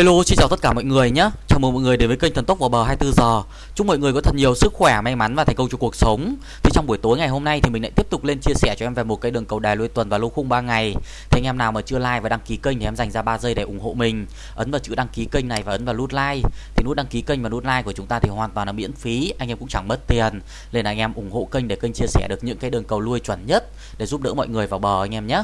Hello, xin chào tất cả mọi người nhé. Chào mừng mọi người đến với kênh Thần Tốc vào bờ 24 giờ. Chúc mọi người có thật nhiều sức khỏe, may mắn và thành công trong cuộc sống. Thì trong buổi tối ngày hôm nay thì mình lại tiếp tục lên chia sẻ cho em về một cái đường cầu đài lui tuần và lô khung 3 ngày. Thì anh em nào mà chưa like và đăng ký kênh thì em dành ra 3 giây để ủng hộ mình. Ấn vào chữ đăng ký kênh này và ấn vào nút like. Thì nút đăng ký kênh và nút like của chúng ta thì hoàn toàn là miễn phí, anh em cũng chẳng mất tiền. Nên là anh em ủng hộ kênh để kênh chia sẻ được những cái đường cầu lui chuẩn nhất để giúp đỡ mọi người vào bờ anh em nhé.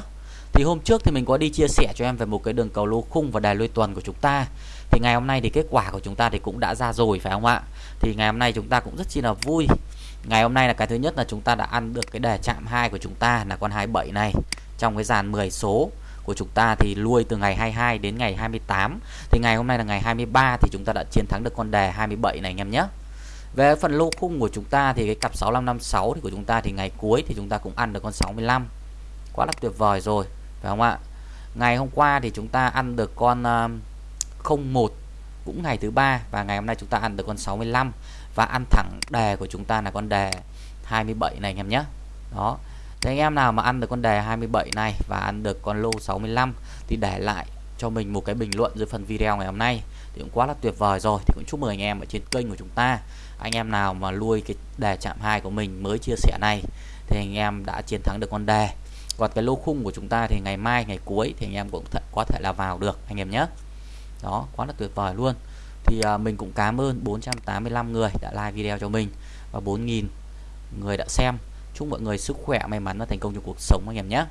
Thì hôm trước thì mình có đi chia sẻ cho em về một cái đường cầu lô khung và đài lui tuần của chúng ta. Thì ngày hôm nay thì kết quả của chúng ta thì cũng đã ra rồi, phải không ạ? Thì ngày hôm nay chúng ta cũng rất chi là vui. Ngày hôm nay là cái thứ nhất là chúng ta đã ăn được cái đề chạm 2 của chúng ta, là con 27 này. Trong cái dàn 10 số của chúng ta thì lui từ ngày 22 đến ngày 28 thì ngày hôm nay là ngày 23 thì chúng ta đã chiến thắng được con đề 27 này anh em nhé. Về phần lô khung của chúng ta thì cái cặp 6556 thì của chúng ta thì ngày cuối thì chúng ta cũng ăn được con 65 quá là tuyệt vời rồi phải không ạ? Ngày hôm qua thì chúng ta ăn được con à, uh, 01 cũng ngày thứ ba và ngày hôm nay chúng ta ăn được con 65 và ăn thẳng đề của chúng ta là con đề 27 này anh em nhé. Đó. Thế anh em nào mà ăn được con đề 27 này và ăn được con lô 65 thì để lại cho mình một cái bình luận dưới phần video ngày hôm nay thì cũng quá là tuyệt vời rồi. Thì cũng chúc mừng anh em ở trên kênh của chúng ta. Anh em nào mà nuôi cái đề chạm 2 của mình mới chia sẻ này thì anh em đã chiến thắng được con đề còn cái lô khung của chúng ta thì ngày mai ngày cuối thì anh em cũng th có thể là vào được anh em nhé. Đó quá là tuyệt vời luôn. Thì à, mình cũng cảm ơn 485 người đã like video cho mình và 4.000 người đã xem. Chúc mọi người sức khỏe may mắn và thành công trong cuộc sống anh em nhé.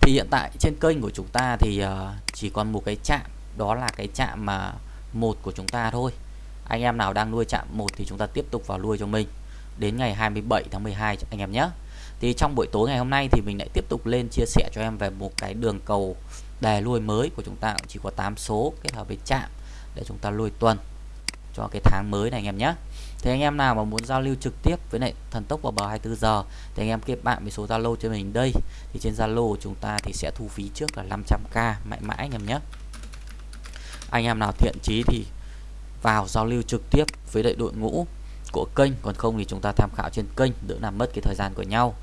Thì hiện tại trên kênh của chúng ta thì uh, chỉ còn một cái chạm đó là cái chạm mà một của chúng ta thôi. Anh em nào đang nuôi chạm một thì chúng ta tiếp tục vào nuôi cho mình. Đến ngày 27 tháng 12 anh em nhé thì trong buổi tối ngày hôm nay thì mình lại tiếp tục lên chia sẻ cho em về một cái đường cầu đề lui mới của chúng ta. Chỉ có 8 số kết hợp với chạm để chúng ta lui tuần cho cái tháng mới này anh em nhé. Thì anh em nào mà muốn giao lưu trực tiếp với lại thần tốc vào bờ 24 giờ thì anh em kết bạn với số Zalo cho mình đây. Thì trên Zalo của chúng ta thì sẽ thu phí trước là 500k mãi mãi anh em nhé. Anh em nào thiện chí thì vào giao lưu trực tiếp với đại đội ngũ của kênh. Còn không thì chúng ta tham khảo trên kênh, đỡ làm mất cái thời gian của nhau.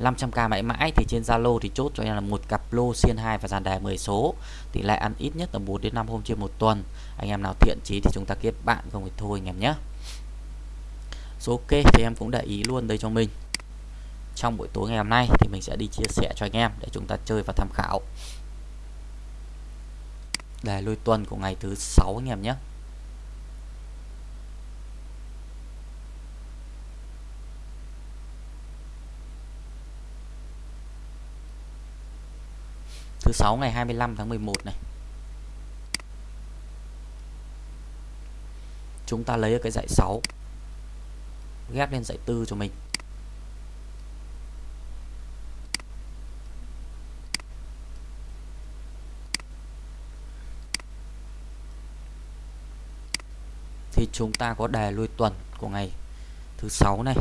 500k mãi mãi thì trên Zalo thì chốt cho em là một cặp lô xiên 2 và dàn đề 10 số. Tỷ lệ ăn ít nhất là 4 đến 5 hôm trên một tuần. Anh em nào thiện chí thì chúng ta kết bạn, không thì thôi anh em nhé. Số ok thì em cũng để ý luôn đây cho mình. Trong buổi tối ngày hôm nay thì mình sẽ đi chia sẻ cho anh em để chúng ta chơi và tham khảo. Đề lôi tuần của ngày thứ sáu anh em nhé. Thứ sáu ngày 25 tháng 11 này. Chúng ta lấy cái dãy 6 ghép lên dãy 4 cho mình. Thì chúng ta có đề lui tuần của ngày thứ sáu này.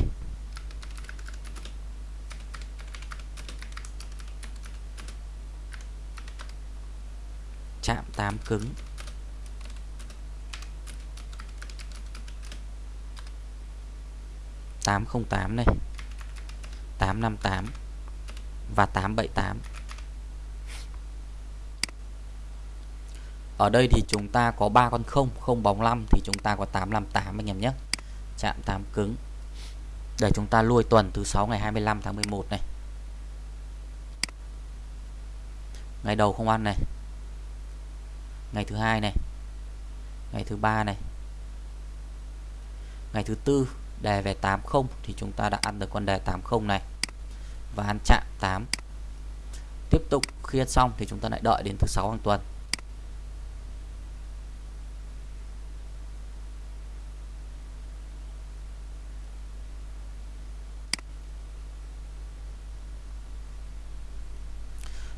Chạm 8 cứng. Tám không tám này. Tám năm tám. Và tám bảy tám. Ở đây thì chúng ta có ba con không không bóng 5 thì chúng ta có 858 anh em nhé. Chạm 8 cứng. Để chúng ta lui tuần thứ 6 ngày 25 tháng 11 này. Ngày đầu không ăn này ngày thứ hai này. Ngày thứ ba này. Ngày thứ tư đề về 80 thì chúng ta đã ăn được con đề 80 này. Và ăn chạm 8 tiếp tục, khi ăn xong thì chúng ta lại đợi đến thứ sáu hàng tuần.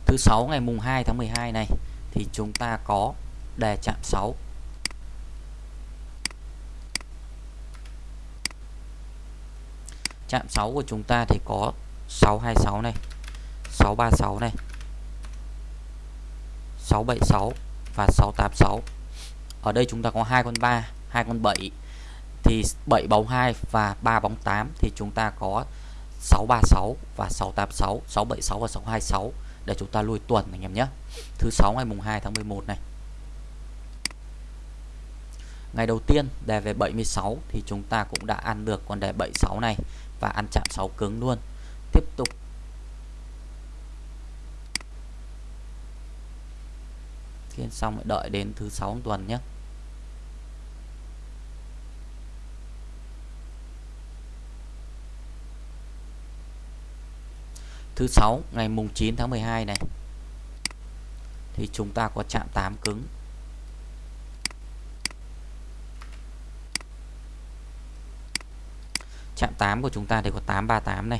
Thứ sáu ngày mùng 2 tháng 12 này thì chúng ta có đề chạm 6 chạm 6 của chúng ta thì có 626 này 636 này 676 và 686 ở đây chúng ta có hai con 3 hai con 7 thì 7 bóng 2 và 3 bóng 8 thì chúng ta có 636 và 686 676 và 626 để chúng ta lui tuần anh em nhé thứ sáu ngày mùng 2 tháng 11 này Ngày đầu tiên đề về 76 thì chúng ta cũng đã ăn được con đề 76 này và ăn chạm 6 cứng luôn. Tiếp tục Khiên xong lại đợi đến thứ sáu tuần nhé. Thứ sáu, ngày mùng 9 tháng 12 này. Thì chúng ta có chạm 8 cứng. Chạm 8 của chúng ta thì có 838 này.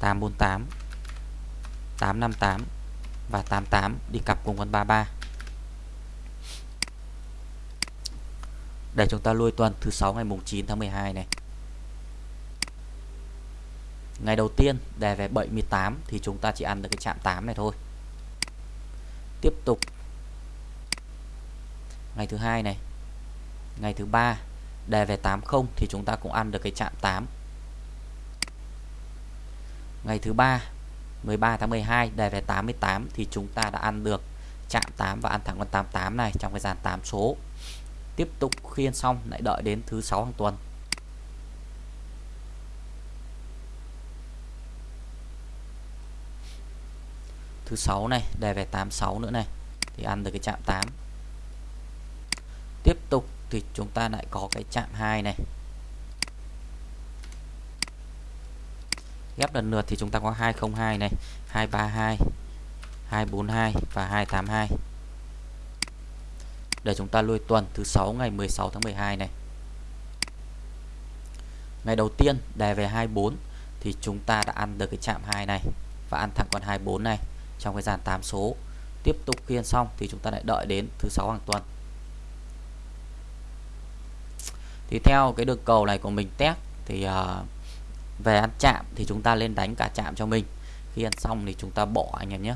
848 858 và 88 đi cặp cùng con 33 để chúng ta lui tuần thứ sáu, ngày mùng 9 tháng 12 này ngày đầu tiên đề về 78 thì chúng ta chỉ ăn được cái chạm 8 này thôi. Tiếp tục. Ngày thứ hai này. Ngày thứ ba đề về 80 thì chúng ta cũng ăn được cái chạm 8 ngày thứ ba 13 tháng 12 đề về 88 thì chúng ta đã ăn được chạm 8 và ăn thẳng con 88 này trong cái dàn 8 số. Tiếp tục khiên xong, lại đợi đến thứ sáu hàng tuần. Thứ sáu này, đề về 86 nữa này. Thì ăn được cái chạm 8 tiếp tục thì chúng ta lại có cái chạm 2 này. Ghép lần lượt thì chúng ta có 202 này 232 242 và 282 để chúng ta lui tuần thứ 6 ngày 16 tháng 12 này. Ngày đầu tiên đề về 24 thì chúng ta đã ăn được cái chạm 2 này và ăn thẳng con 24 này trong cái dàn 8 số. Tiếp tục khiên xong thì chúng ta lại đợi đến thứ sáu hàng tuần. Thì theo cái đường cầu này của mình test thì uh, về ăn chạm thì chúng ta lên đánh cả chạm cho mình. Khi ăn xong thì chúng ta bỏ anh em nhé.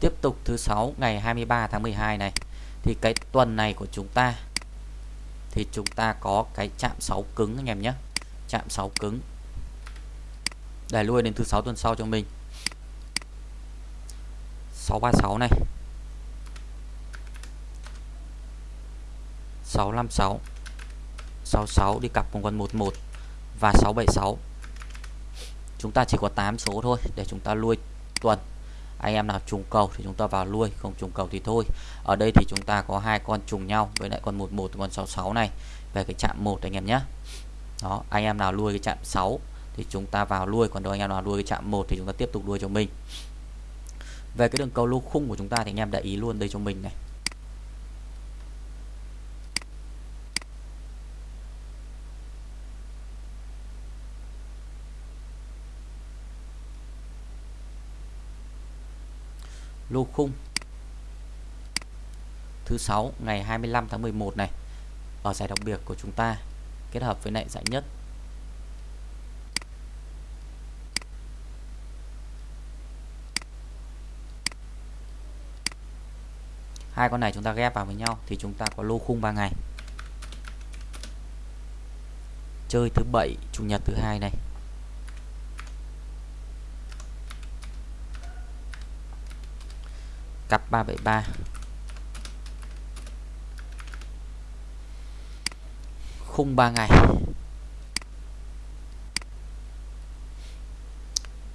Tiếp tục thứ sáu ngày 23 tháng 12 này. Thì cái tuần này của chúng ta thì chúng ta có cái chạm 6 cứng anh em nhé. Chạm 6 cứng để lui đến thứ sáu tuần sau cho mình. 636 này. 656 66 đi cặp cùng con 11 và 676 chúng ta chỉ có 8 số thôi để chúng ta lui tuần. Anh em nào trùng cầu thì chúng ta vào lui, không trùng cầu thì thôi. Ở đây thì chúng ta có hai con trùng nhau với lại con 11 con 66 này về cái chạm 1 anh em nhé. Đó, anh em nào lui cái chạm 6 thì chúng ta vào nuôi. Còn đâu anh em nào nuôi cái chạm 1 thì chúng ta tiếp tục đuôi cho mình. Về cái đường cầu lô khung của chúng ta thì anh em để ý luôn đây cho mình này. Lô khung. Thứ sáu, ngày 25 tháng 11 này. Ở giải đặc biệt của chúng ta, kết hợp với lại giải nhất. Hai con này chúng ta ghép vào với nhau thì chúng ta có lô khung 3 ngày. Chơi thứ bảy, chủ nhật thứ hai này. Cặp 373 khung 3 ngày.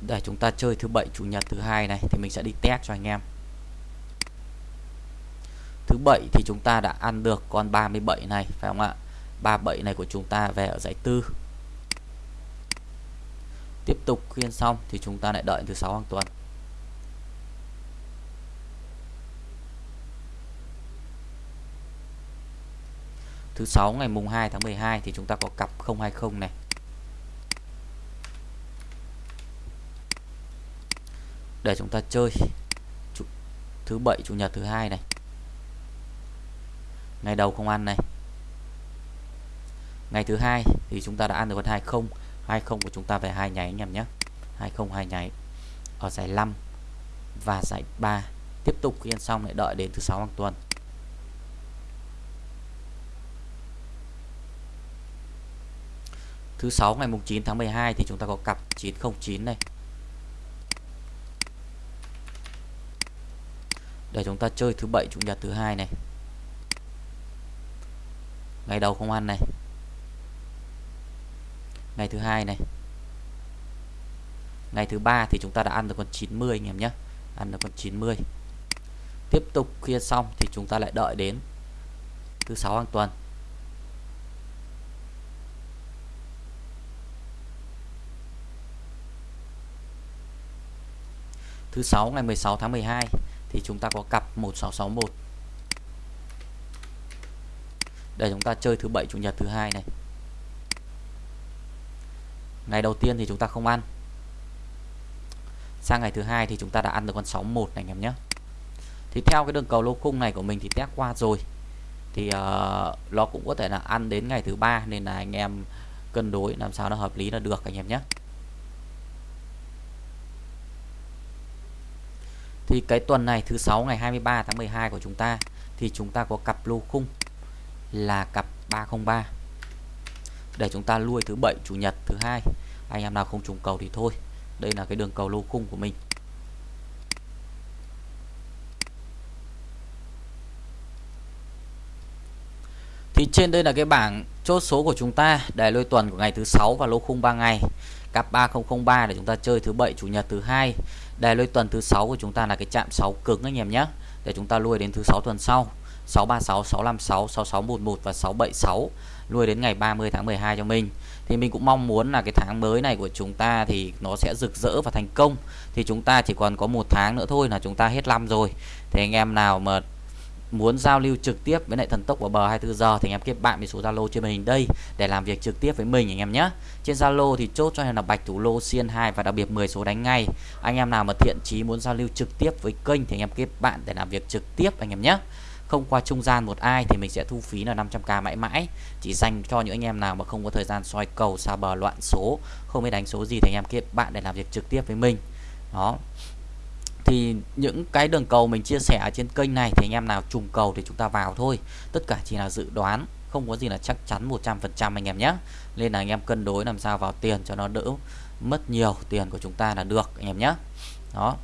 Để chúng ta chơi thứ bảy, chủ nhật thứ hai này thì mình sẽ đi test cho anh em thứ bảy thì chúng ta đã ăn được con 37 này, phải không ạ? 37 này của chúng ta về ở giải tư. Tiếp tục khuyên xong thì chúng ta lại đợi thứ sáu hàng tuần. Thứ sáu ngày mùng 2 tháng 12 thì chúng ta có cặp 020 này. Để chúng ta chơi. Thứ bảy, chủ nhật thứ hai này ngày đầu không ăn này. Ngày thứ hai thì chúng ta đã ăn được con 20 20 của chúng ta về hai nháy anh em nhé. 20 hai nháy. Ở giải 5 và giải 3 tiếp tục khi ăn xong lại đợi đến thứ sáu hàng tuần. Thứ sáu ngày mùng 9 tháng 12 thì chúng ta có cặp 909 này. Để chúng ta chơi thứ bảy, chủ nhật thứ hai này ngày đầu không ăn này. Ngày thứ hai này. Ngày thứ ba thì chúng ta đã ăn được con 90 anh em nhé. Ăn được con 90 tiếp tục khuya xong thì chúng ta lại đợi đến thứ sáu hàng tuần. Thứ sáu ngày 16 tháng 12 thì chúng ta có cặp 1661 để chúng ta chơi thứ bảy chủ nhật thứ hai này. Ngày đầu tiên thì chúng ta không ăn. Sang ngày thứ hai thì chúng ta đã ăn được con 61 này anh em nhé. Thì theo cái đường cầu lô khung này của mình thì test qua rồi. Thì uh, nó cũng có thể là ăn đến ngày thứ ba nên là anh em cân đối làm sao nó hợp lý là được anh em nhé. Thì cái tuần này thứ sáu ngày 23 tháng 12 của chúng ta thì chúng ta có cặp lô khung là cặp 303 để chúng ta lui thứ bảy, chủ nhật thứ hai. Anh em nào không trùng cầu thì thôi. Đây là cái đường cầu lô khung của mình. Thì trên đây là cái bảng chốt số của chúng ta để lôi tuần của ngày thứ sáu và lô khung 3 ngày. Cặp 3003 để chúng ta chơi thứ bảy, chủ nhật thứ hai. Đề lôi tuần thứ sáu của chúng ta là cái chạm 6 cứng anh em nhé. Để chúng ta lui đến thứ sáu tuần sau. 636 656 6611 và 676 nuôi đến ngày 30 tháng 12 cho mình. Thì mình cũng mong muốn là cái tháng mới này của chúng ta thì nó sẽ rực rỡ và thành công. Thì chúng ta chỉ còn có một tháng nữa thôi là chúng ta hết năm rồi. Thì anh em nào mà muốn giao lưu trực tiếp với lại thần tốc của bờ 24 giờ thì anh em kết bạn với số Zalo trên màn hình đây để làm việc trực tiếp với mình anh em nhé. Trên Zalo thì chốt cho em là bạch thủ lô, xiên 2 và đặc biệt 10 số đánh ngay. Anh em nào mà thiện chí muốn giao lưu trực tiếp với kênh thì anh em kết bạn để làm việc trực tiếp anh em nhé không qua trung gian một ai thì mình sẽ thu phí là 500k mãi mãi. Chỉ dành cho những anh em nào mà không có thời gian soi cầu xa bờ, loạn số, không biết đánh số gì thì anh em kết bạn để làm việc trực tiếp với mình. Đó. Thì những cái đường cầu mình chia sẻ ở trên kênh này thì anh em nào trùng cầu thì chúng ta vào thôi. Tất cả chỉ là dự đoán, không có gì là chắc chắn 100% anh em nhé. Nên là anh em cân đối làm sao vào tiền cho nó đỡ mất nhiều tiền của chúng ta là được, anh em nhé. Đó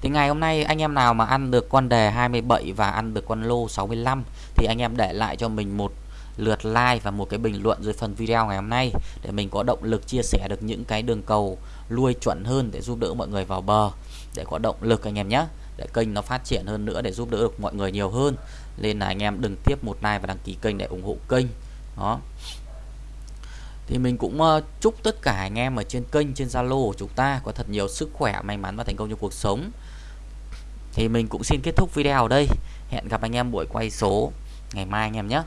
thì ngày hôm nay anh em nào mà ăn được con đề 27 và ăn được con lô 65 thì anh em để lại cho mình một lượt like và một cái bình luận dưới phần video ngày hôm nay để mình có động lực chia sẻ được những cái đường cầu lui chuẩn hơn để giúp đỡ mọi người vào bờ, để có động lực anh em nhé. Để kênh nó phát triển hơn nữa, để giúp đỡ được mọi người nhiều hơn. Nên là anh em đừng tiếp một like và đăng ký kênh để ủng hộ kênh. Đó. Thì mình cũng ờ, chúc tất cả anh em ở trên kênh, trên Zalo của chúng ta có thật nhiều sức khỏe, may mắn và thành công trong cuộc sống thì mình cũng xin kết thúc video ở đây. Hẹn gặp anh em buổi quay số ngày mai anh em nhé.